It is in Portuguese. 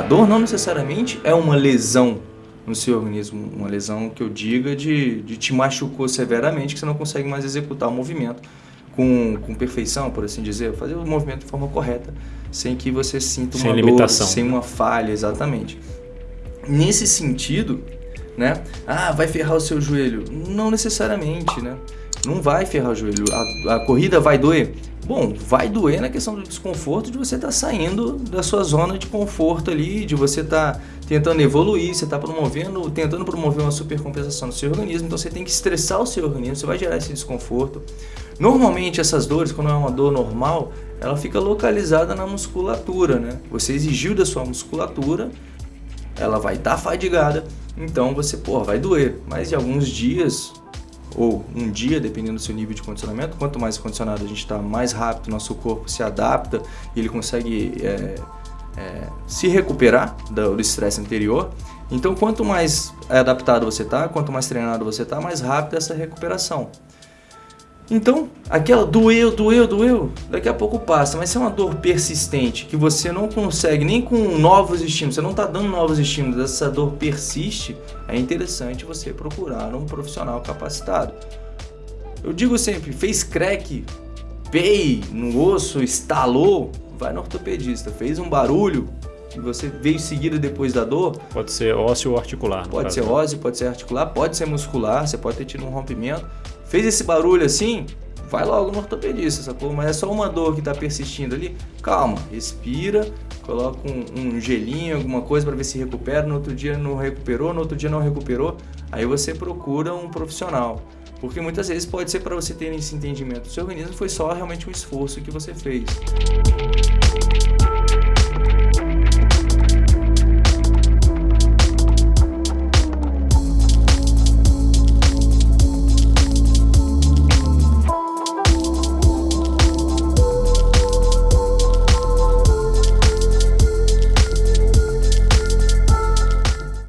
dor não necessariamente é uma lesão no seu organismo, uma lesão que eu diga de, de te machucou severamente, que você não consegue mais executar o movimento com, com perfeição, por assim dizer, fazer o movimento de forma correta, sem que você sinta uma sem dor, limitação. sem uma falha, exatamente. Nesse sentido, né? Ah, vai ferrar o seu joelho? Não necessariamente, né? Não vai ferrar o joelho. A, a corrida vai doer? Bom, vai doer na questão do desconforto de você estar tá saindo da sua zona de conforto ali, de você estar tá tentando evoluir, você está promovendo, tentando promover uma supercompensação no seu organismo, então você tem que estressar o seu organismo, você vai gerar esse desconforto. Normalmente essas dores, quando é uma dor normal, ela fica localizada na musculatura, né? Você exigiu da sua musculatura, ela vai estar tá fadigada, então você, pô, vai doer. Mas em alguns dias, ou um dia, dependendo do seu nível de condicionamento, quanto mais condicionado a gente está, mais rápido nosso corpo se adapta e ele consegue é, é, se recuperar do estresse anterior. Então, quanto mais adaptado você está, quanto mais treinado você está, mais rápida essa recuperação. Então, aquela doeu, doeu, doeu, daqui a pouco passa, mas se é uma dor persistente, que você não consegue nem com novos estímulos, você não está dando novos estímulos, essa dor persiste, é interessante você procurar um profissional capacitado. Eu digo sempre, fez crack, pei no osso, estalou, vai no ortopedista. Fez um barulho, e você veio seguida depois da dor. Pode ser ósseo ou articular. Pode ser ósseo, pode ser articular, pode ser muscular, você pode ter tido um rompimento Fez esse barulho assim, vai logo no ortopedista, sacou? Mas é só uma dor que está persistindo ali, calma, respira, coloca um, um gelinho, alguma coisa para ver se recupera, no outro dia não recuperou, no outro dia não recuperou, aí você procura um profissional. Porque muitas vezes pode ser para você ter esse entendimento. O seu organismo foi só realmente um esforço que você fez.